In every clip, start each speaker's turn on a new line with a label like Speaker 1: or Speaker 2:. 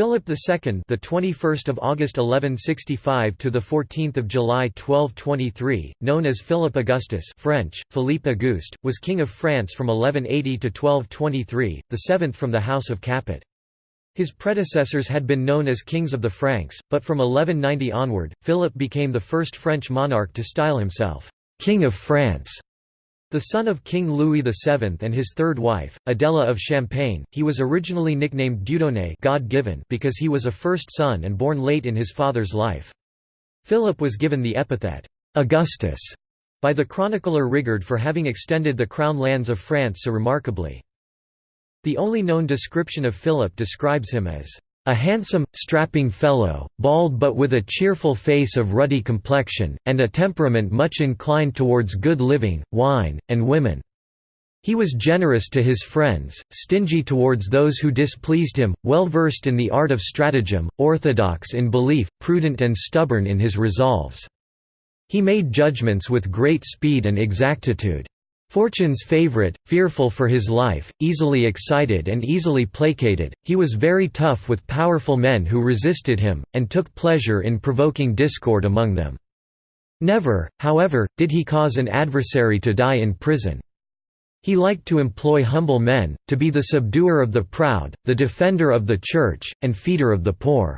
Speaker 1: Philip II, the 21st of August 1165 to the 14th of July 1223, known as Philip Augustus (French: Philippe Auguste), was king of France from 1180 to 1223, the seventh from the House of Capet. His predecessors had been known as kings of the Franks, but from 1190 onward, Philip became the first French monarch to style himself king of France. The son of King Louis VII and his third wife, Adela of Champagne, he was originally nicknamed Dieudonné God-given because he was a first son and born late in his father's life. Philip was given the epithet, Augustus, by the chronicler Rigord for having extended the crown lands of France so remarkably. The only known description of Philip describes him as a handsome, strapping fellow, bald but with a cheerful face of ruddy complexion, and a temperament much inclined towards good living, wine, and women. He was generous to his friends, stingy towards those who displeased him, well versed in the art of stratagem, orthodox in belief, prudent and stubborn in his resolves. He made judgments with great speed and exactitude. Fortune's favorite, fearful for his life, easily excited and easily placated, he was very tough with powerful men who resisted him, and took pleasure in provoking discord among them. Never, however, did he cause an adversary to die in prison. He liked to employ humble men, to be the subduer of the proud, the defender of the Church, and feeder of the poor.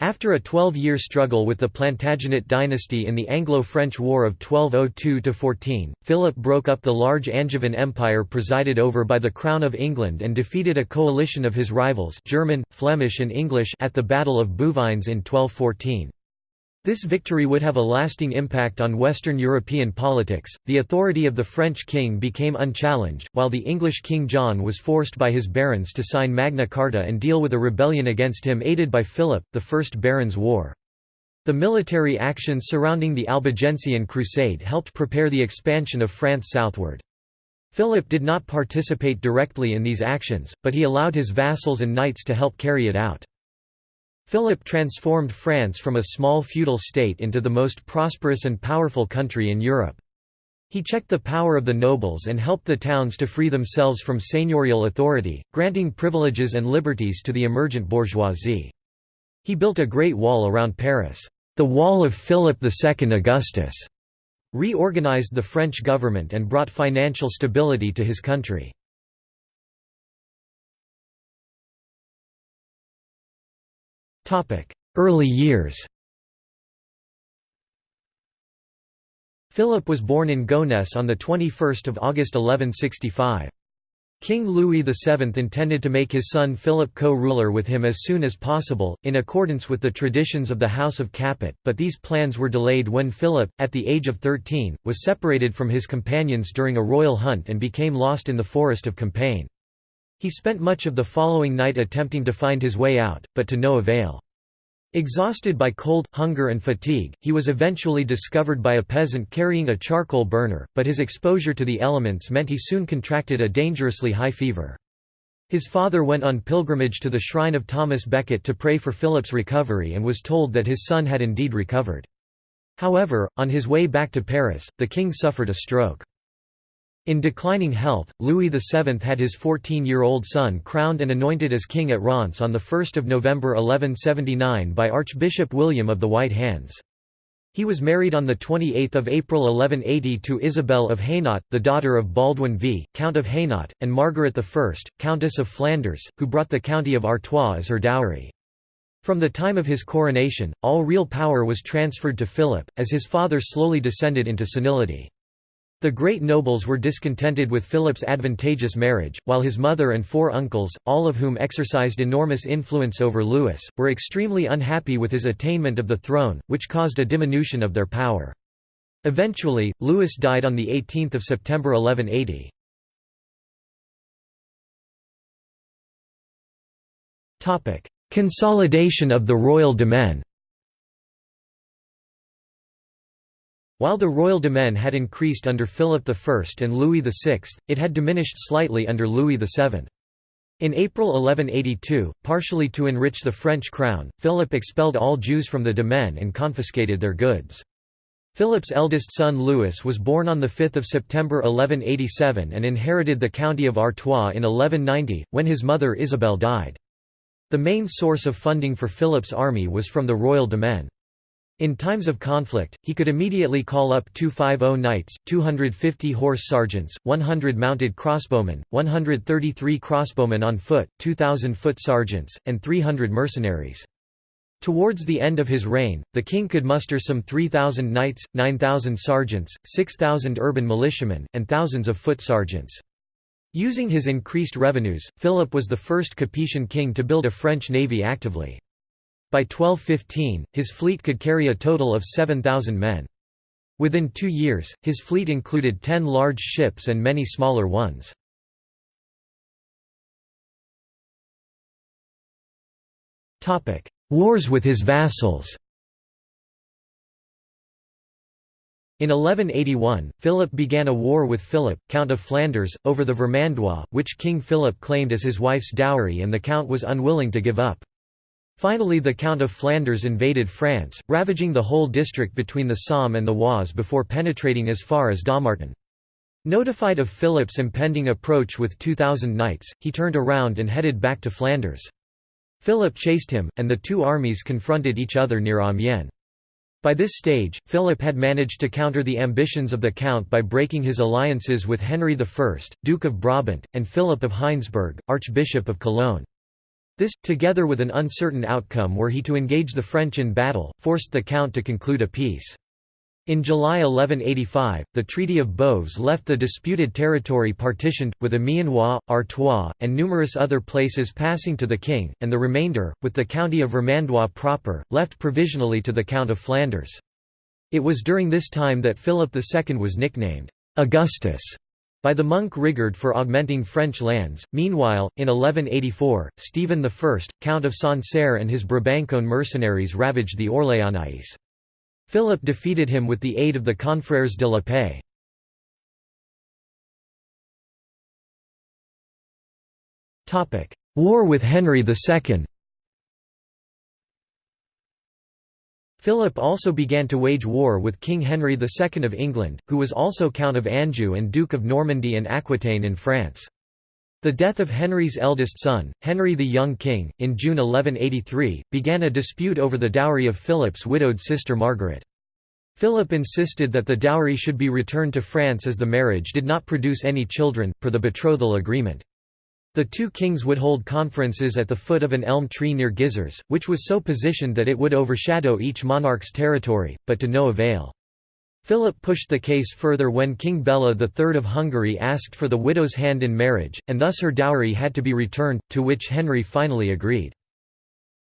Speaker 1: After a 12-year struggle with the Plantagenet dynasty in the Anglo-French War of 1202–14, Philip broke up the large Angevin empire presided over by the Crown of England and defeated a coalition of his rivals German, Flemish and English at the Battle of Bouvines in 1214. This victory would have a lasting impact on Western European politics. The authority of the French king became unchallenged, while the English King John was forced by his barons to sign Magna Carta and deal with a rebellion against him aided by Philip, the First Barons' War. The military actions surrounding the Albigensian Crusade helped prepare the expansion of France southward. Philip did not participate directly in these actions, but he allowed his vassals and knights to help carry it out. Philip transformed France from a small feudal state into the most prosperous and powerful country in Europe. He checked the power of the nobles and helped the towns to free themselves from seigneurial authority, granting privileges and liberties to the emergent bourgeoisie. He built a great wall around Paris, the Wall of Philip II Augustus, reorganized the French government and brought financial stability to his country. Early years Philip was born in Gonesse on 21 August 1165. King Louis VII intended to make his son Philip co-ruler with him as soon as possible, in accordance with the traditions of the House of Capet, but these plans were delayed when Philip, at the age of 13, was separated from his companions during a royal hunt and became lost in the forest of Compiègne. He spent much of the following night attempting to find his way out, but to no avail. Exhausted by cold, hunger and fatigue, he was eventually discovered by a peasant carrying a charcoal burner, but his exposure to the elements meant he soon contracted a dangerously high fever. His father went on pilgrimage to the shrine of Thomas Becket to pray for Philip's recovery and was told that his son had indeed recovered. However, on his way back to Paris, the king suffered a stroke. In declining health, Louis VII had his 14-year-old son crowned and anointed as king at Reims on 1 November 1179 by Archbishop William of the White Hands. He was married on 28 April 1180 to Isabel of Hainaut, the daughter of Baldwin V, Count of Hainaut, and Margaret I, Countess of Flanders, who brought the county of Artois as her dowry. From the time of his coronation, all real power was transferred to Philip, as his father slowly descended into senility. The great nobles were discontented with Philip's advantageous marriage, while his mother and four uncles, all of whom exercised enormous influence over Louis, were extremely unhappy with his attainment of the throne, which caused a diminution of their power. Eventually, Louis died on 18 September 1180. Consolidation of the royal demesne While the royal demesne had increased under Philip I and Louis VI, it had diminished slightly under Louis VII. In April 1182, partially to enrich the French crown, Philip expelled all Jews from the demesne and confiscated their goods. Philip's eldest son Louis was born on 5 September 1187 and inherited the county of Artois in 1190, when his mother Isabel died. The main source of funding for Philip's army was from the royal demesne. In times of conflict, he could immediately call up 250 knights, 250 horse sergeants, 100 mounted crossbowmen, 133 crossbowmen on foot, 2,000 foot sergeants, and 300 mercenaries. Towards the end of his reign, the king could muster some 3,000 knights, 9,000 sergeants, 6,000 urban militiamen, and thousands of foot sergeants. Using his increased revenues, Philip was the first Capetian king to build a French navy actively. By 1215, his fleet could carry a total of 7,000 men. Within two years, his fleet included ten large ships and many smaller ones. Wars with his vassals In 1181, Philip began a war with Philip, Count of Flanders, over the Vermandois, which King Philip claimed as his wife's dowry and the count was unwilling to give up. Finally the Count of Flanders invaded France, ravaging the whole district between the Somme and the Oise before penetrating as far as Dommartin. Notified of Philip's impending approach with 2,000 knights, he turned around and headed back to Flanders. Philip chased him, and the two armies confronted each other near Amiens. By this stage, Philip had managed to counter the ambitions of the Count by breaking his alliances with Henry I, Duke of Brabant, and Philip of Heinsberg, Archbishop of Cologne. This, together with an uncertain outcome were he to engage the French in battle, forced the Count to conclude a peace. In July 1185, the Treaty of Boves left the disputed territory partitioned, with Amiens, Artois, and numerous other places passing to the king, and the remainder, with the county of Vermandois proper, left provisionally to the Count of Flanders. It was during this time that Philip II was nicknamed Augustus by the monk Rigord for augmenting French lands. Meanwhile, in 1184, Stephen I, Count of Sancerre and his Brabançon mercenaries ravaged the Orléanais. Philip defeated him with the aid of the Confrères de la Paix. War with Henry II Philip also began to wage war with King Henry II of England, who was also Count of Anjou and Duke of Normandy and Aquitaine in France. The death of Henry's eldest son, Henry the Young King, in June 1183, began a dispute over the dowry of Philip's widowed sister Margaret. Philip insisted that the dowry should be returned to France as the marriage did not produce any children, per the betrothal agreement. The two kings would hold conferences at the foot of an elm tree near Gisors, which was so positioned that it would overshadow each monarch's territory, but to no avail. Philip pushed the case further when King Bela III of Hungary asked for the widow's hand in marriage, and thus her dowry had to be returned, to which Henry finally agreed.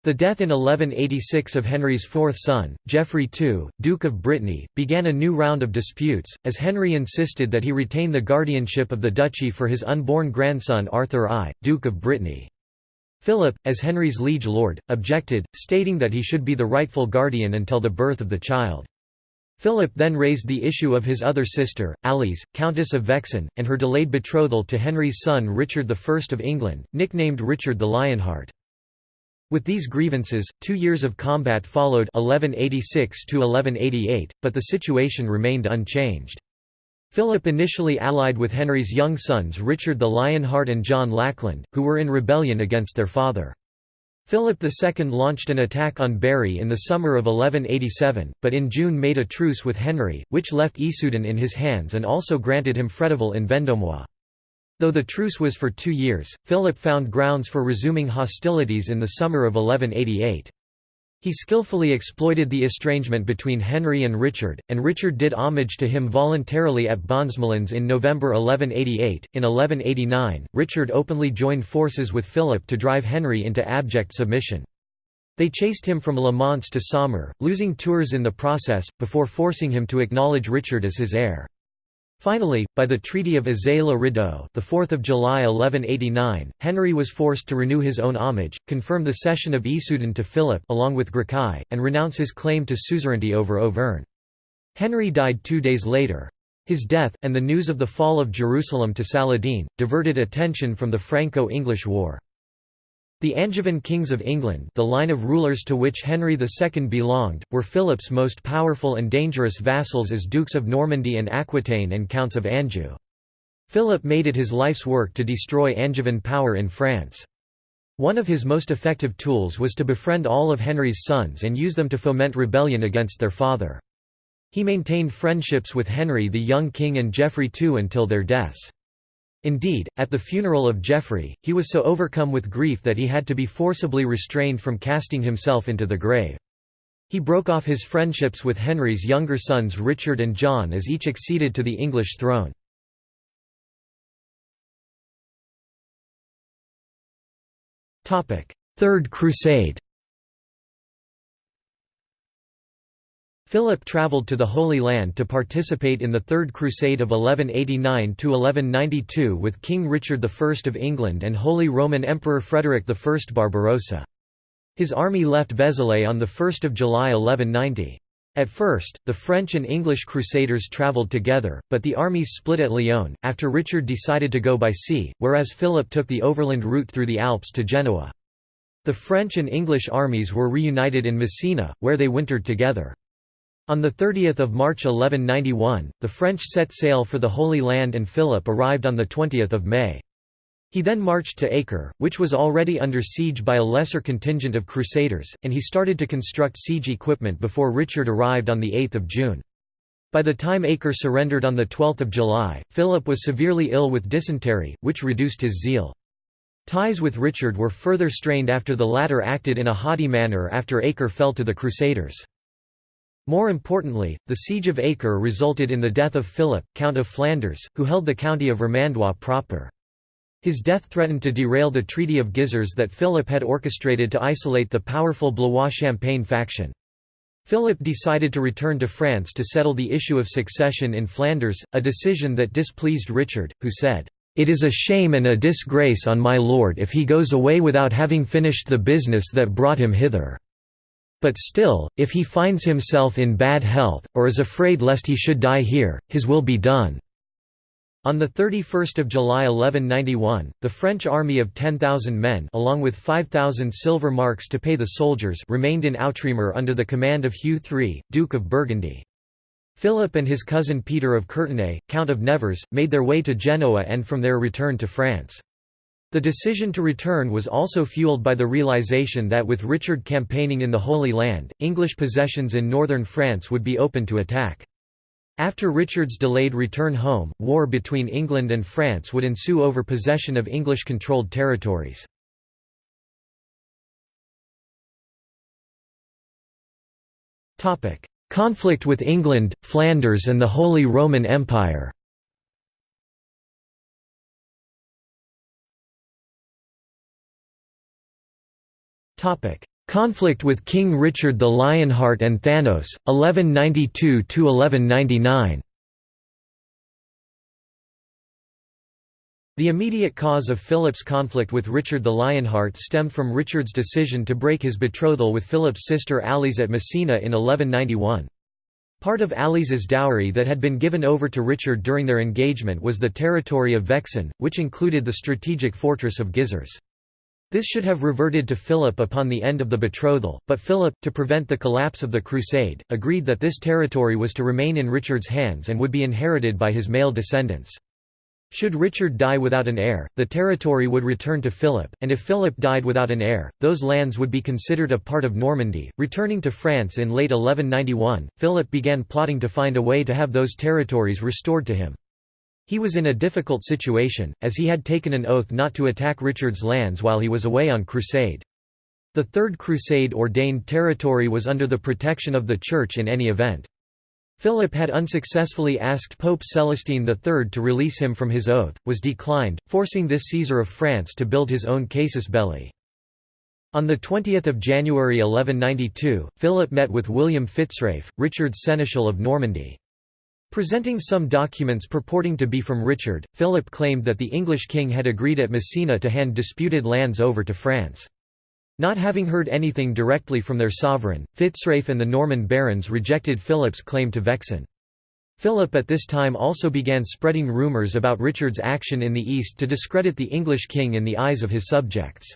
Speaker 1: The death in 1186 of Henry's fourth son, Geoffrey II, Duke of Brittany, began a new round of disputes, as Henry insisted that he retain the guardianship of the duchy for his unborn grandson Arthur I, Duke of Brittany. Philip, as Henry's liege lord, objected, stating that he should be the rightful guardian until the birth of the child. Philip then raised the issue of his other sister, Alice, Countess of Vexin, and her delayed betrothal to Henry's son Richard I of England, nicknamed Richard the Lionheart. With these grievances, two years of combat followed 1186 but the situation remained unchanged. Philip initially allied with Henry's young sons Richard the Lionheart and John Lackland, who were in rebellion against their father. Philip II launched an attack on Berry in the summer of 1187, but in June made a truce with Henry, which left Issoudun in his hands and also granted him Fréteval in Vendomois. Though the truce was for two years, Philip found grounds for resuming hostilities in the summer of 1188. He skillfully exploited the estrangement between Henry and Richard, and Richard did homage to him voluntarily at Bonsmoulins in November 1188. In 1189, Richard openly joined forces with Philip to drive Henry into abject submission. They chased him from Le Mans to Saumur, losing Tours in the process, before forcing him to acknowledge Richard as his heir. Finally, by the Treaty of Azay-le-Rideau, the 4th of July 1189, Henry was forced to renew his own homage, confirm the cession of Issoudun to Philip along with Graçay, and renounce his claim to suzerainty over Auvergne. Henry died two days later. His death, and the news of the fall of Jerusalem to Saladin, diverted attention from the Franco-English War. The Angevin kings of England the line of rulers to which Henry II belonged, were Philip's most powerful and dangerous vassals as Dukes of Normandy and Aquitaine and Counts of Anjou. Philip made it his life's work to destroy Angevin power in France. One of his most effective tools was to befriend all of Henry's sons and use them to foment rebellion against their father. He maintained friendships with Henry the young king and Geoffrey II until their deaths. Indeed, at the funeral of Geoffrey, he was so overcome with grief that he had to be forcibly restrained from casting himself into the grave. He broke off his friendships with Henry's younger sons Richard and John as each acceded to the English throne. Third Crusade Philip travelled to the Holy Land to participate in the Third Crusade of 1189–1192 with King Richard I of England and Holy Roman Emperor Frederick I Barbarossa. His army left Vézelay on 1 July 1190. At first, the French and English crusaders travelled together, but the armies split at Lyon, after Richard decided to go by sea, whereas Philip took the overland route through the Alps to Genoa. The French and English armies were reunited in Messina, where they wintered together. On 30 March 1191, the French set sail for the Holy Land and Philip arrived on 20 May. He then marched to Acre, which was already under siege by a lesser contingent of crusaders, and he started to construct siege equipment before Richard arrived on 8 June. By the time Acre surrendered on 12 July, Philip was severely ill with dysentery, which reduced his zeal. Ties with Richard were further strained after the latter acted in a haughty manner after Acre fell to the Crusaders. More importantly, the siege of Acre resulted in the death of Philip, Count of Flanders, who held the county of Vermandois proper. His death threatened to derail the Treaty of Gisors that Philip had orchestrated to isolate the powerful Blois-Champagne faction. Philip decided to return to France to settle the issue of succession in Flanders, a decision that displeased Richard, who said, "'It is a shame and a disgrace on my lord if he goes away without having finished the business that brought him hither. But still, if he finds himself in bad health, or is afraid lest he should die here, his will be done.' On 31 July 1191, the French army of 10,000 men along with 5,000 silver marks to pay the soldiers remained in Outremer under the command of Hugh III, Duke of Burgundy. Philip and his cousin Peter of Courtenay, Count of Nevers, made their way to Genoa and from there returned to France. The decision to return was also fueled by the realization that with Richard campaigning in the Holy Land, English possessions in northern France would be open to attack. After Richard's delayed return home, war between England and France would ensue over possession of English-controlled territories. Conflict with England, Flanders and the Holy Roman Empire Conflict with King Richard the Lionheart and Thanos, 1192–1199 The immediate cause of Philip's conflict with Richard the Lionheart stemmed from Richard's decision to break his betrothal with Philip's sister Alice at Messina in 1191. Part of Alice's dowry that had been given over to Richard during their engagement was the territory of Vexin, which included the strategic fortress of Gisors. This should have reverted to Philip upon the end of the betrothal, but Philip, to prevent the collapse of the crusade, agreed that this territory was to remain in Richard's hands and would be inherited by his male descendants. Should Richard die without an heir, the territory would return to Philip, and if Philip died without an heir, those lands would be considered a part of Normandy. Returning to France in late 1191, Philip began plotting to find a way to have those territories restored to him. He was in a difficult situation, as he had taken an oath not to attack Richard's lands while he was away on crusade. The Third Crusade ordained territory was under the protection of the Church in any event. Philip had unsuccessfully asked Pope Celestine III to release him from his oath, was declined, forcing this Caesar of France to build his own casus belli. On 20 January 1192, Philip met with William Fitzralph, Richard's seneschal of Normandy. Presenting some documents purporting to be from Richard, Philip claimed that the English king had agreed at Messina to hand disputed lands over to France. Not having heard anything directly from their sovereign, Fitzralph and the Norman barons rejected Philip's claim to Vexin. Philip at this time also began spreading rumours about Richard's action in the east to discredit the English king in the eyes of his subjects.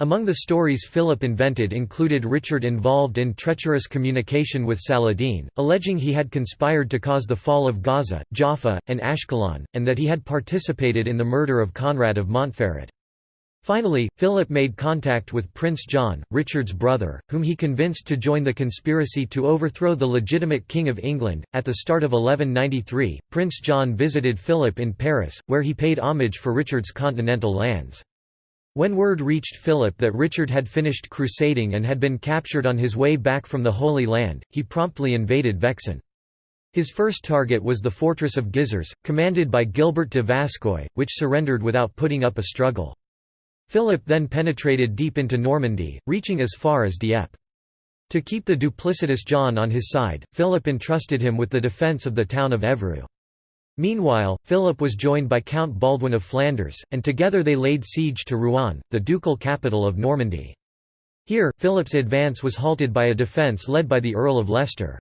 Speaker 1: Among the stories Philip invented included Richard involved in treacherous communication with Saladin, alleging he had conspired to cause the fall of Gaza, Jaffa, and Ashkelon, and that he had participated in the murder of Conrad of Montferrat. Finally, Philip made contact with Prince John, Richard's brother, whom he convinced to join the conspiracy to overthrow the legitimate King of England. At the start of 1193, Prince John visited Philip in Paris, where he paid homage for Richard's continental lands. When word reached Philip that Richard had finished crusading and had been captured on his way back from the Holy Land, he promptly invaded Vexin. His first target was the fortress of Gisors, commanded by Gilbert de Vascœuil, which surrendered without putting up a struggle. Philip then penetrated deep into Normandy, reaching as far as Dieppe. To keep the duplicitous John on his side, Philip entrusted him with the defence of the town of Evreux. Meanwhile, Philip was joined by Count Baldwin of Flanders, and together they laid siege to Rouen, the ducal capital of Normandy. Here, Philip's advance was halted by a defence led by the Earl of Leicester.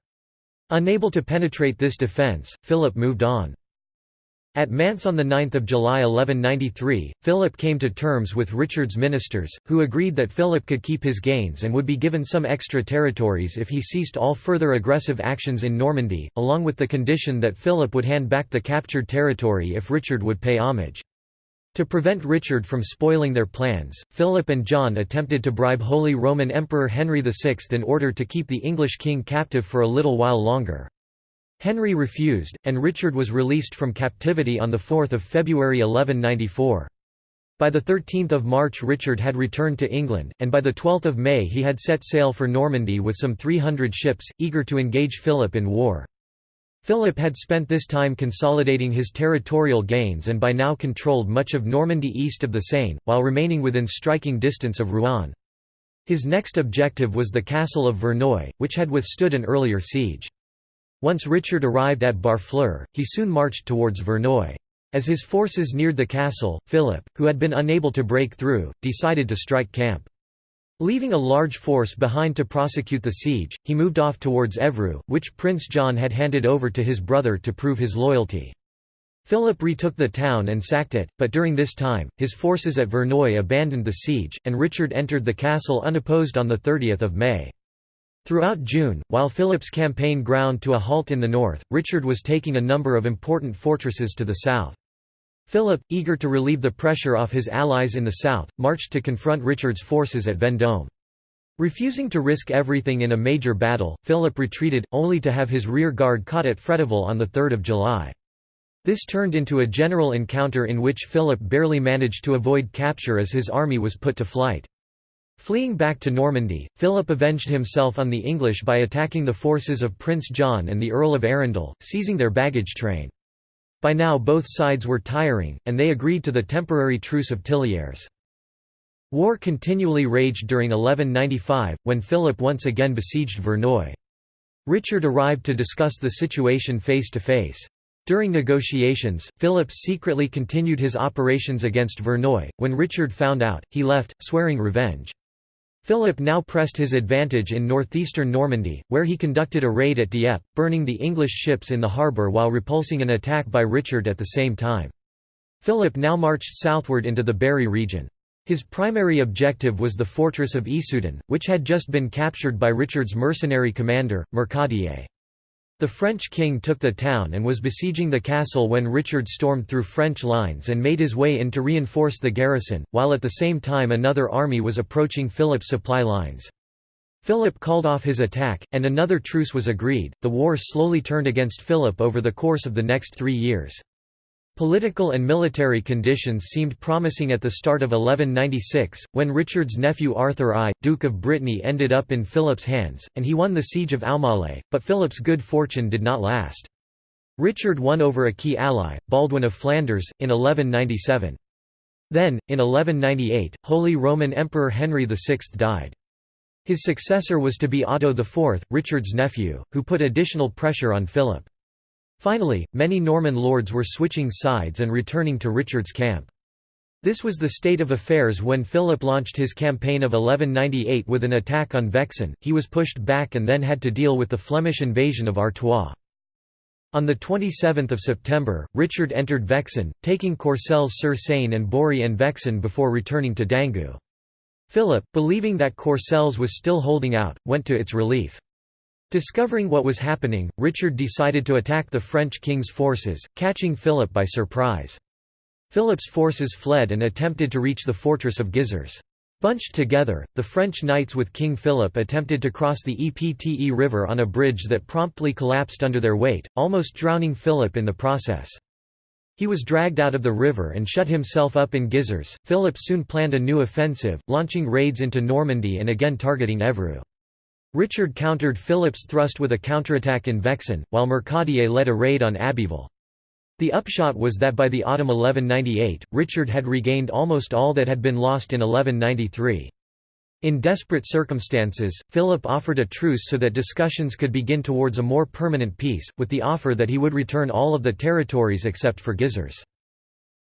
Speaker 1: Unable to penetrate this defence, Philip moved on. At Mantes on 9 July 1193, Philip came to terms with Richard's ministers, who agreed that Philip could keep his gains and would be given some extra territories if he ceased all further aggressive actions in Normandy, along with the condition that Philip would hand back the captured territory if Richard would pay homage. To prevent Richard from spoiling their plans, Philip and John attempted to bribe Holy Roman Emperor Henry VI in order to keep the English king captive for a little while longer. Henry refused, and Richard was released from captivity on 4 February 1194. By 13 March Richard had returned to England, and by 12 May he had set sail for Normandy with some 300 ships, eager to engage Philip in war. Philip had spent this time consolidating his territorial gains and by now controlled much of Normandy east of the Seine, while remaining within striking distance of Rouen. His next objective was the castle of Verneuil, which had withstood an earlier siege. Once Richard arrived at Barfleur, he soon marched towards Verneuil. As his forces neared the castle, Philip, who had been unable to break through, decided to strike camp. Leaving a large force behind to prosecute the siege, he moved off towards Evreux, which Prince John had handed over to his brother to prove his loyalty. Philip retook the town and sacked it, but during this time, his forces at Verneuil abandoned the siege, and Richard entered the castle unopposed on 30 May. Throughout June, while Philip's campaign ground to a halt in the north, Richard was taking a number of important fortresses to the south. Philip, eager to relieve the pressure off his allies in the south, marched to confront Richard's forces at Vendôme. Refusing to risk everything in a major battle, Philip retreated, only to have his rear guard caught at Fréteval on 3 July. This turned into a general encounter in which Philip barely managed to avoid capture as his army was put to flight. Fleeing back to Normandy, Philip avenged himself on the English by attacking the forces of Prince John and the Earl of Arundel, seizing their baggage train. By now both sides were tiring, and they agreed to the temporary truce of Tillières. War continually raged during 1195, when Philip once again besieged Verneuil. Richard arrived to discuss the situation face to face. During negotiations, Philip secretly continued his operations against Verneuil. When Richard found out, he left, swearing revenge. Philip now pressed his advantage in northeastern Normandy, where he conducted a raid at Dieppe, burning the English ships in the harbour while repulsing an attack by Richard at the same time. Philip now marched southward into the Berry region. His primary objective was the fortress of Issoudun, which had just been captured by Richard's mercenary commander, Mercadier. The French king took the town and was besieging the castle when Richard stormed through French lines and made his way in to reinforce the garrison, while at the same time another army was approaching Philip's supply lines. Philip called off his attack, and another truce was agreed. The war slowly turned against Philip over the course of the next three years. Political and military conditions seemed promising at the start of 1196, when Richard's nephew Arthur I, Duke of Brittany ended up in Philip's hands, and he won the siege of Aumale, but Philip's good fortune did not last. Richard won over a key ally, Baldwin of Flanders, in 1197. Then, in 1198, Holy Roman Emperor Henry VI died. His successor was to be Otto IV, Richard's nephew, who put additional pressure on Philip. Finally, many Norman lords were switching sides and returning to Richard's camp. This was the state of affairs when Philip launched his campaign of 1198 with an attack on Vexin, he was pushed back and then had to deal with the Flemish invasion of Artois. On 27 September, Richard entered Vexin, taking Courcelles-sur-Seine and Boury-en-Vexin before returning to Dangu. Philip, believing that Courcelles was still holding out, went to its relief. Discovering what was happening, Richard decided to attack the French king's forces, catching Philip by surprise. Philip's forces fled and attempted to reach the fortress of Gisors. Bunched together, the French knights with King Philip attempted to cross the Epte River on a bridge that promptly collapsed under their weight, almost drowning Philip in the process. He was dragged out of the river and shut himself up in Gisors. Philip soon planned a new offensive, launching raids into Normandy and again targeting Evreux. Richard countered Philip's thrust with a counterattack in Vexin, while Mercadier led a raid on Abbeville. The upshot was that by the autumn 1198, Richard had regained almost all that had been lost in 1193. In desperate circumstances, Philip offered a truce so that discussions could begin towards a more permanent peace, with the offer that he would return all of the territories except for Gisors.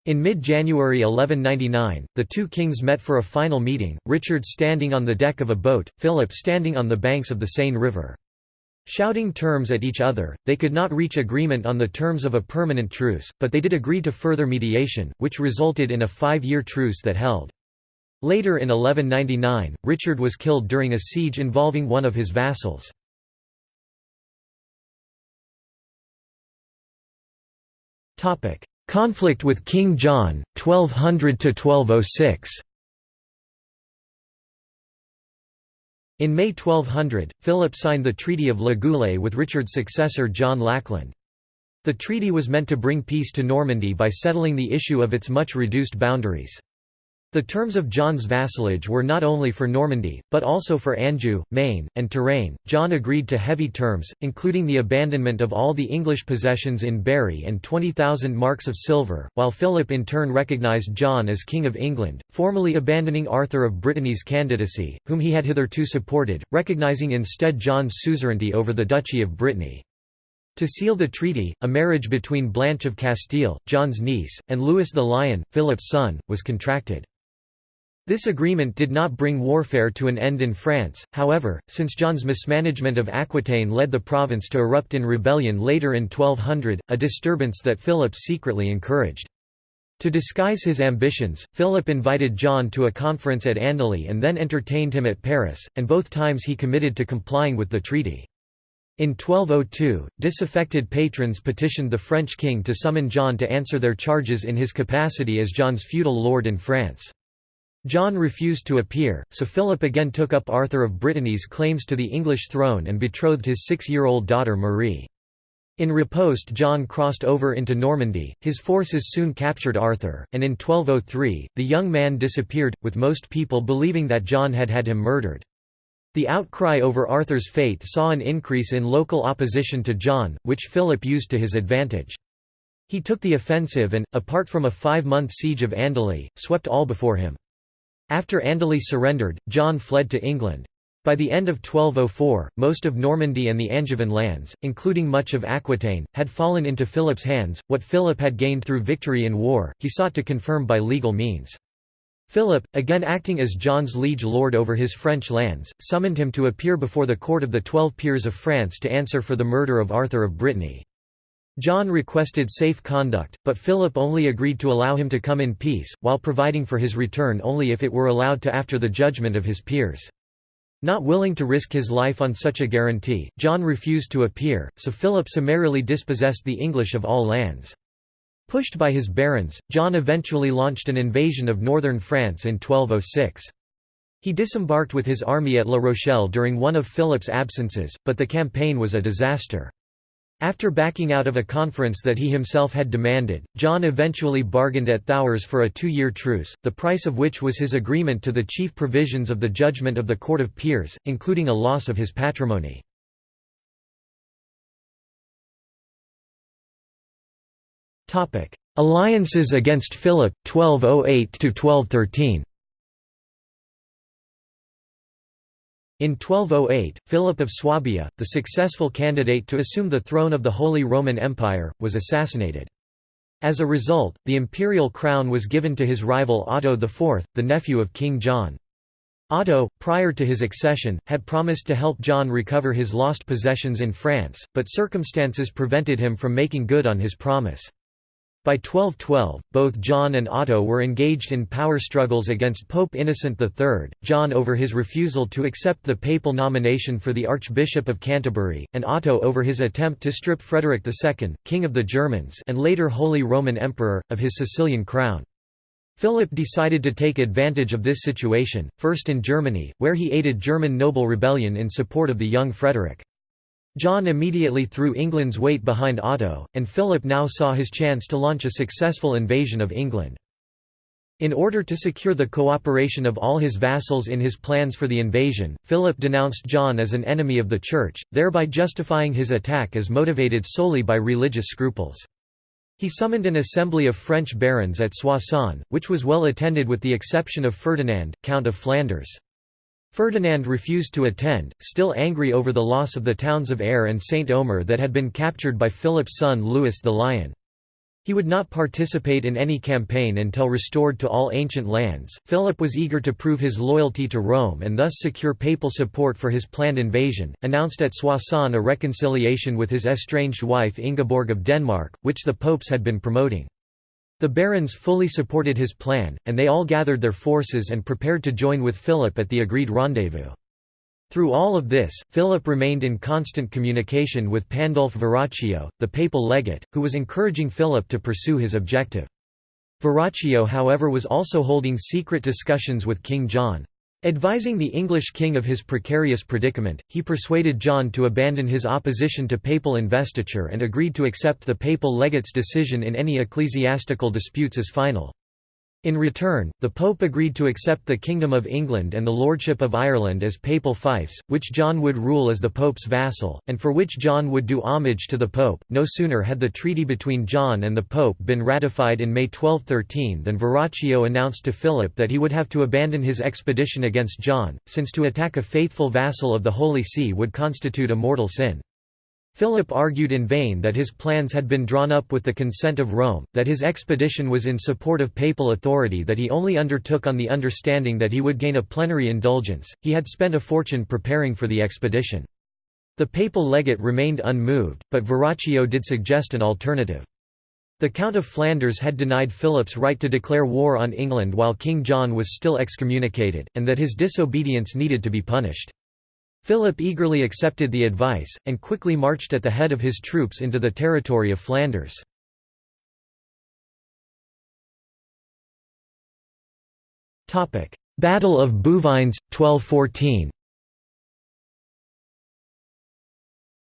Speaker 1: In mid-January 1199, the two kings met for a final meeting, Richard standing on the deck of a boat, Philip standing on the banks of the Seine River. Shouting terms at each other, they could not reach agreement on the terms of a permanent truce, but they did agree to further mediation, which resulted in a five-year truce that held. Later in 1199, Richard was killed during a siege involving one of his vassals. Conflict with King John, 1200–1206 In May 1200, Philip signed the Treaty of Le Goulet with Richard's successor John Lackland. The treaty was meant to bring peace to Normandy by settling the issue of its much reduced boundaries. The terms of John's vassalage were not only for Normandy, but also for Anjou, Maine, and Touraine. John agreed to heavy terms, including the abandonment of all the English possessions in Berry and 20,000 marks of silver, while Philip in turn recognised John as King of England, formally abandoning Arthur of Brittany's candidacy, whom he had hitherto supported, recognising instead John's suzerainty over the Duchy of Brittany. To seal the treaty, a marriage between Blanche of Castile, John's niece, and Louis the Lion, Philip's son, was contracted. This agreement did not bring warfare to an end in France, however, since John's mismanagement of Aquitaine led the province to erupt in rebellion later in 1200, a disturbance that Philip secretly encouraged. To disguise his ambitions, Philip invited John to a conference at Andely and then entertained him at Paris, and both times he committed to complying with the treaty. In 1202, disaffected patrons petitioned the French king to summon John to answer their charges in his capacity as John's feudal lord in France. John refused to appear, so Philip again took up Arthur of Brittany's claims to the English throne and betrothed his six-year-old daughter Marie. In riposte John crossed over into Normandy, his forces soon captured Arthur, and in 1203, the young man disappeared, with most people believing that John had had him murdered. The outcry over Arthur's fate saw an increase in local opposition to John, which Philip used to his advantage. He took the offensive and, apart from a five-month siege of Andely, swept all before him. After Andely surrendered, John fled to England. By the end of 1204, most of Normandy and the Angevin lands, including much of Aquitaine, had fallen into Philip's hands. What Philip had gained through victory in war, he sought to confirm by legal means. Philip, again acting as John's liege lord over his French lands, summoned him to appear before the court of the Twelve Peers of France to answer for the murder of Arthur of Brittany. John requested safe conduct, but Philip only agreed to allow him to come in peace, while providing for his return only if it were allowed to after the judgment of his peers. Not willing to risk his life on such a guarantee, John refused to appear, so Philip summarily dispossessed the English of all lands. Pushed by his barons, John eventually launched an invasion of northern France in 1206. He disembarked with his army at La Rochelle during one of Philip's absences, but the campaign was a disaster. After backing out of a conference that he himself had demanded, John eventually bargained at Thouars for a two-year truce, the price of which was his agreement to the chief provisions of the judgment of the Court of Peers, including a loss of his patrimony. Alliances against Philip, 1208–1213 In 1208, Philip of Swabia, the successful candidate to assume the throne of the Holy Roman Empire, was assassinated. As a result, the imperial crown was given to his rival Otto IV, the nephew of King John. Otto, prior to his accession, had promised to help John recover his lost possessions in France, but circumstances prevented him from making good on his promise. By 1212, both John and Otto were engaged in power struggles against Pope Innocent III, John over his refusal to accept the papal nomination for the Archbishop of Canterbury, and Otto over his attempt to strip Frederick II, King of the Germans and later Holy Roman Emperor, of his Sicilian crown. Philip decided to take advantage of this situation, first in Germany, where he aided German noble rebellion in support of the young Frederick. John immediately threw England's weight behind Otto, and Philip now saw his chance to launch a successful invasion of England. In order to secure the cooperation of all his vassals in his plans for the invasion, Philip denounced John as an enemy of the Church, thereby justifying his attack as motivated solely by religious scruples. He summoned an assembly of French barons at Soissons, which was well attended with the exception of Ferdinand, Count of Flanders. Ferdinand refused to attend, still angry over the loss of the towns of Aire and Saint-Omer that had been captured by Philip's son Louis the Lion. He would not participate in any campaign until restored to all ancient lands. Philip was eager to prove his loyalty to Rome and thus secure papal support for his planned invasion, announced at Soissons a reconciliation with his estranged wife Ingeborg of Denmark, which the popes had been promoting. The barons fully supported his plan, and they all gathered their forces and prepared to join with Philip at the agreed rendezvous. Through all of this, Philip remained in constant communication with Pandulf Verraccio, the papal legate, who was encouraging Philip to pursue his objective. Verraccio however was also holding secret discussions with King John. Advising the English king of his precarious predicament, he persuaded John to abandon his opposition to papal investiture and agreed to accept the papal legate's decision in any ecclesiastical disputes as final. In return, the Pope agreed to accept the Kingdom of England and the Lordship of Ireland as papal fiefs, which John would rule as the Pope's vassal, and for which John would do homage to the Pope. No sooner had the treaty between John and the Pope been ratified in May 1213 than Verraccio announced to Philip that he would have to abandon his expedition against John, since to attack a faithful vassal of the Holy See would constitute a mortal sin. Philip argued in vain that his plans had been drawn up with the consent of Rome, that his expedition was in support of papal authority that he only undertook on the understanding that he would gain a plenary indulgence, he had spent a fortune preparing for the expedition. The papal legate remained unmoved, but Verraccio did suggest an alternative. The Count of Flanders had denied Philip's right to declare war on England while King John was still excommunicated, and that his disobedience needed to be punished. Philip eagerly accepted the advice, and quickly marched at the head of his troops into the territory of Flanders. Battle of Bouvines, 1214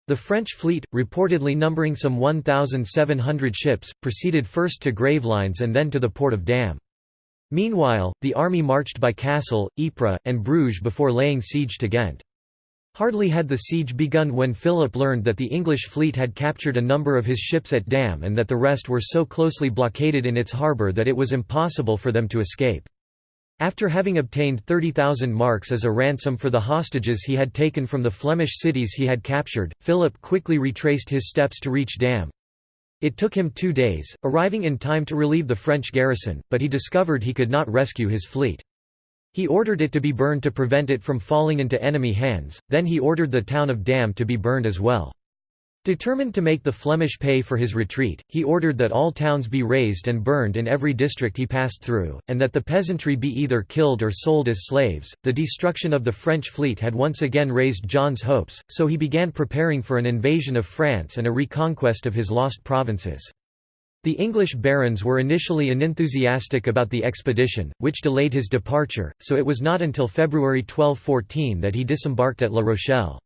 Speaker 1: The French fleet, reportedly numbering some 1,700 ships, proceeded first to Gravelines and then to the port of Damme. Meanwhile, the army marched by Cassel, Ypres, and Bruges before laying siege to Ghent. Hardly had the siege begun when Philip learned that the English fleet had captured a number of his ships at Damme and that the rest were so closely blockaded in its harbour that it was impossible for them to escape. After having obtained 30,000 marks as a ransom for the hostages he had taken from the Flemish cities he had captured, Philip quickly retraced his steps to reach Damme. It took him two days, arriving in time to relieve the French garrison, but he discovered he could not rescue his fleet. He ordered it to be burned to prevent it from falling into enemy hands, then he ordered the town of Damme to be burned as well. Determined to make the Flemish pay for his retreat, he ordered that all towns be razed and burned in every district he passed through, and that the peasantry be either killed or sold as slaves. The destruction of the French fleet had once again raised John's hopes, so he began preparing for an invasion of France and a reconquest of his lost provinces. The English barons were initially unenthusiastic about the expedition, which delayed his departure, so it was not until February 1214 that he disembarked at La Rochelle.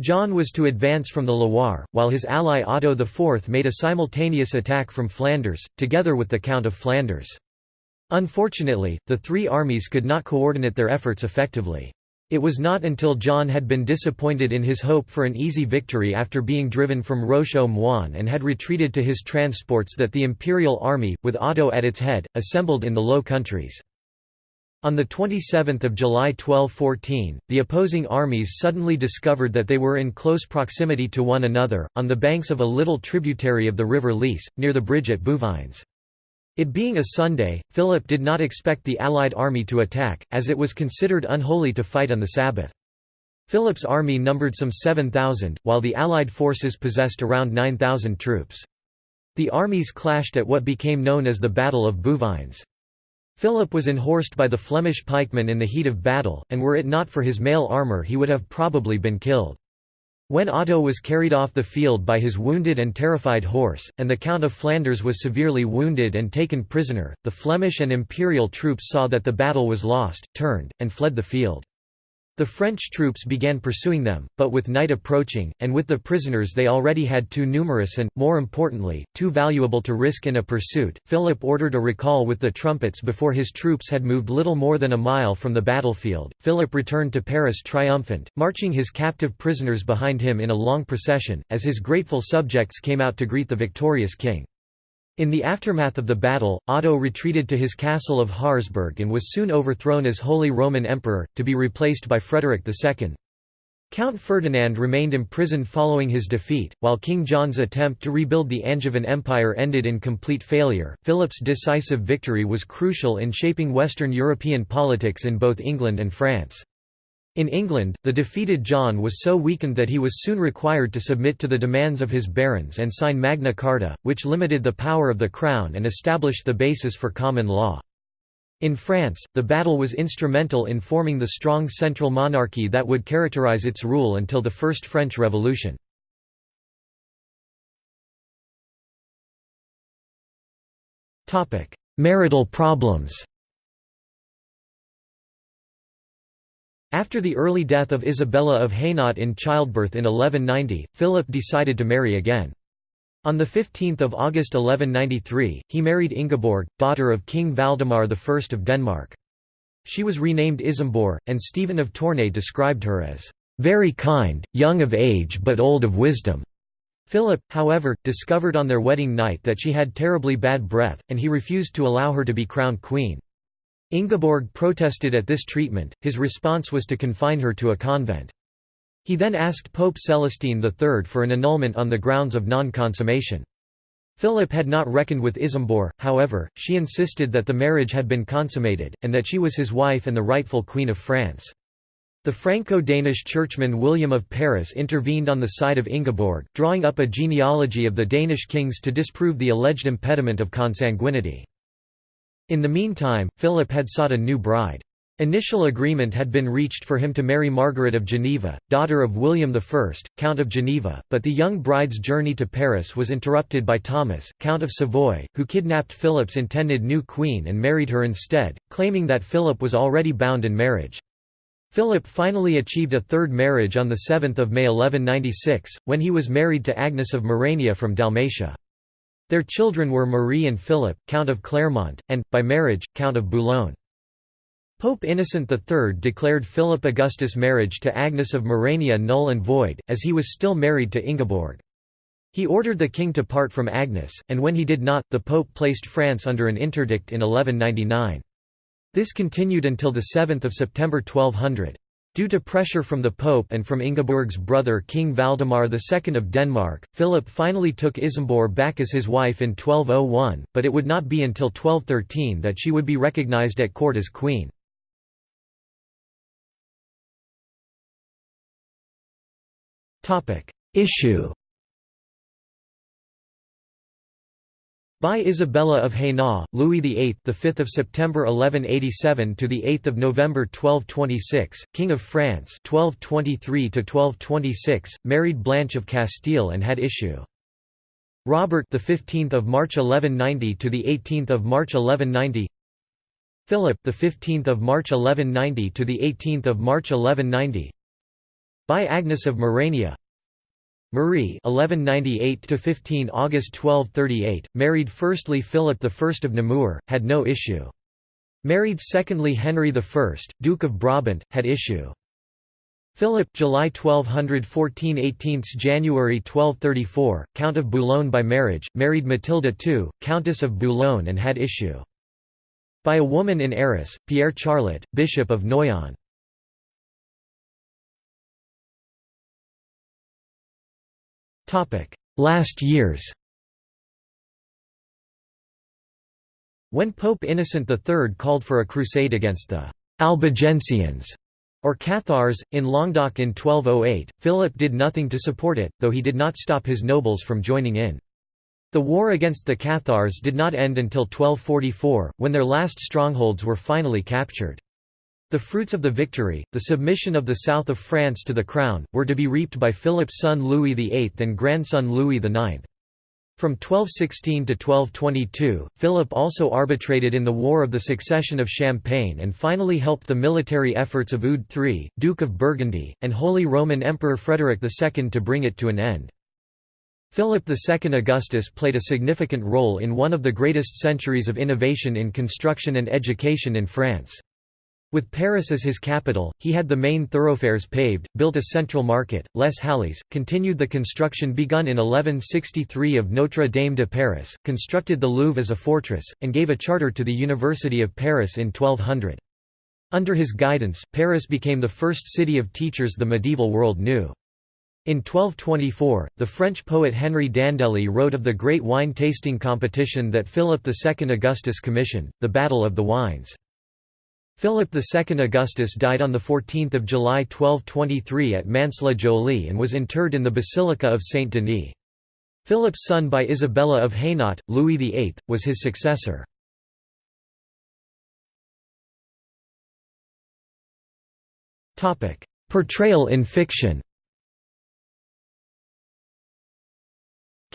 Speaker 1: John was to advance from the Loire, while his ally Otto IV made a simultaneous attack from Flanders, together with the Count of Flanders. Unfortunately, the three armies could not coordinate their efforts effectively. It was not until John had been disappointed in his hope for an easy victory after being driven from Roche-au-Moine and had retreated to his transports that the imperial army, with Otto at its head, assembled in the Low Countries. On 27 July 1214, the opposing armies suddenly discovered that they were in close proximity to one another, on the banks of a little tributary of the river Lys, near the bridge at Bouvines. It being a Sunday, Philip did not expect the Allied army to attack, as it was considered unholy to fight on the Sabbath. Philip's army numbered some 7,000, while the Allied forces possessed around 9,000 troops. The armies clashed at what became known as the Battle of Bouvines. Philip was enhorsed by the Flemish pikemen in the heat of battle, and were it not for his mail armour he would have probably been killed. When Otto was carried off the field by his wounded and terrified horse, and the Count of Flanders was severely wounded and taken prisoner, the Flemish and imperial troops saw that the battle was lost, turned, and fled the field. The French troops began pursuing them, but with night approaching, and with the prisoners they already had too numerous and, more importantly, too valuable to risk in a pursuit, Philip ordered a recall with the trumpets before his troops had moved little more than a mile from the battlefield. Philip returned to Paris triumphant, marching his captive prisoners behind him in a long procession, as his grateful subjects came out to greet the victorious king. In the aftermath of the battle, Otto retreated to his castle of Harzburg and was soon overthrown as Holy Roman Emperor, to be replaced by Frederick II. Count Ferdinand remained imprisoned following his defeat, while King John's attempt to rebuild the Angevin Empire ended in complete failure. Philip's decisive victory was crucial in shaping Western European politics in both England and France. In England, the defeated John was so weakened that he was soon required to submit to the demands of his barons and sign Magna Carta, which limited the power of the crown and established the basis for common law. In France, the battle was instrumental in forming the strong central monarchy that would characterize its rule until the First French Revolution. Marital problems After the early death of Isabella of Hainaut in childbirth in 1190, Philip decided to marry again. On 15 August 1193, he married Ingeborg, daughter of King Valdemar I of Denmark. She was renamed Isambour, and Stephen of Tournai described her as, "...very kind, young of age but old of wisdom." Philip, however, discovered on their wedding night that she had terribly bad breath, and he refused to allow her to be crowned queen. Ingeborg protested at this treatment, his response was to confine her to a convent. He then asked Pope Celestine III for an annulment on the grounds of non-consummation. Philip had not reckoned with Isambour, however, she insisted that the marriage had been consummated, and that she was his wife and the rightful Queen of France. The Franco-Danish churchman William of Paris intervened on the side of Ingeborg, drawing up a genealogy of the Danish kings to disprove the alleged impediment of consanguinity. In the meantime, Philip had sought a new bride. Initial agreement had been reached for him to marry Margaret of Geneva, daughter of William I, Count of Geneva, but the young bride's journey to Paris was interrupted by Thomas, Count of Savoy, who kidnapped Philip's intended new queen and married her instead, claiming that Philip was already bound in marriage. Philip finally achieved a third marriage on 7 May 1196, when he was married to Agnes of Merania from Dalmatia. Their children were Marie and Philip, Count of Clermont, and, by marriage, Count of Boulogne. Pope Innocent III declared Philip Augustus' marriage to Agnes of Merania null and void, as he was still married to Ingeborg. He ordered the king to part from Agnes, and when he did not, the pope placed France under an interdict in 1199. This continued until 7 September 1200. Due to pressure from the Pope and from Ingeborg's brother King Valdemar II of Denmark, Philip finally took Isambour back as his wife in 1201, but it would not be until 1213 that she would be recognized at court as queen. Issue By Isabella of Hainaut, Louis VIII, the 5th of September 1187 to the 8th of November 1226, King of France, 1223 to 1226, married Blanche of Castile and had issue. Robert, the 15th of March 1190 to the 18th of March 1190. Philip, the 15th of March 1190 to the 18th of March 1190. By Agnes of Merania. Marie 1198 15 August 1238 married firstly Philip I of Namur had no issue. Married secondly Henry I Duke of Brabant had issue. Philip July 1214 18 January 1234 Count of Boulogne by marriage married Matilda II Countess of Boulogne and had issue. By a woman in Arras Pierre Charlot Bishop of Noyon Last years When Pope Innocent III called for a crusade against the Albigensians or Cathars, in Languedoc in 1208, Philip did nothing to support it, though he did not stop his nobles from joining in. The war against the Cathars did not end until 1244, when their last strongholds were finally captured. The fruits of the victory, the submission of the south of France to the crown, were to be reaped by Philip's son Louis VIII and grandson Louis IX. From 1216 to 1222, Philip also arbitrated in the War of the Succession of Champagne and finally helped the military efforts of Eudes III, Duke of Burgundy, and Holy Roman Emperor Frederick II to bring it to an end. Philip II Augustus played a significant role in one of the greatest centuries of innovation in construction and education in France. With Paris as his capital, he had the main thoroughfares paved, built a central market, Les Halles, continued the construction begun in 1163 of Notre Dame de Paris, constructed the Louvre as a fortress, and gave a charter to the University of Paris in 1200. Under his guidance, Paris became the first city of teachers the medieval world knew. In 1224, the French poet Henri d'Andeli wrote of the great wine tasting competition that Philip II Augustus commissioned, the Battle of the Wines. Philip II Augustus died on 14 July 1223 at Mantes-la-Jolie and was interred in the Basilica of Saint-Denis. Philip's son by Isabella of Hainaut, Louis VIII, was his successor. Portrayal in fiction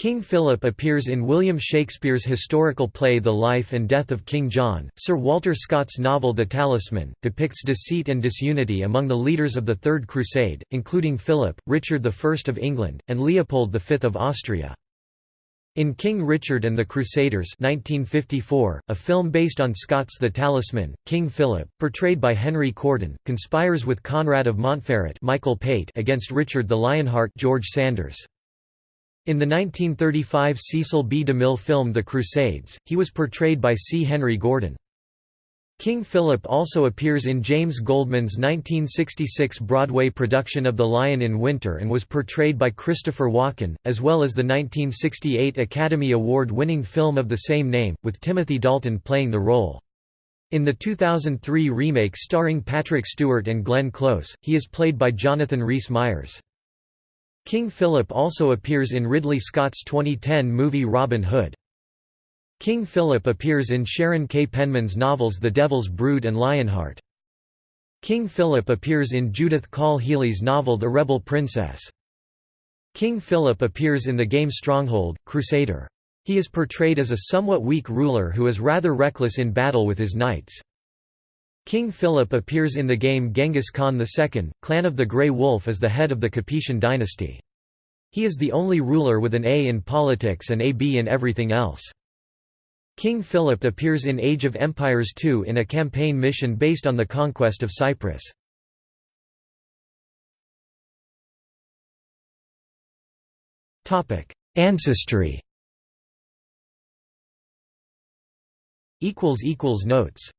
Speaker 1: King Philip appears in William Shakespeare's historical play The Life and Death of King John. Sir Walter Scott's novel The Talisman depicts deceit and disunity among the leaders of the Third Crusade, including Philip, Richard I of England, and Leopold V of Austria. In King Richard and the Crusaders 1954, a film based on Scott's The Talisman, King Philip, portrayed by Henry Corden, conspires with Conrad of Montferrat Michael Pate against Richard the Lionheart George Sanders. In the 1935 Cecil B. DeMille film The Crusades, he was portrayed by C. Henry Gordon. King Philip also appears in James Goldman's 1966 Broadway production of The Lion in Winter and was portrayed by Christopher Walken, as well as the 1968 Academy Award-winning film of the same name, with Timothy Dalton playing the role. In the 2003 remake starring Patrick Stewart and Glenn Close, he is played by Jonathan Rhys-Meyers. King Philip also appears in Ridley Scott's 2010 movie Robin Hood. King Philip appears in Sharon K. Penman's novels The Devil's Brood and Lionheart. King Philip appears in Judith Koll Healey's novel The Rebel Princess. King Philip appears in the game Stronghold, Crusader. He is portrayed as a somewhat weak ruler who is rather reckless in battle with his knights. King Philip appears in the game Genghis Khan II, Clan of the Grey Wolf as the head of the Capetian dynasty. He is the only ruler with an A in politics and a B in everything else. King Philip appears in Age of Empires II in a campaign mission based on the conquest of Cyprus. Ancestry Notes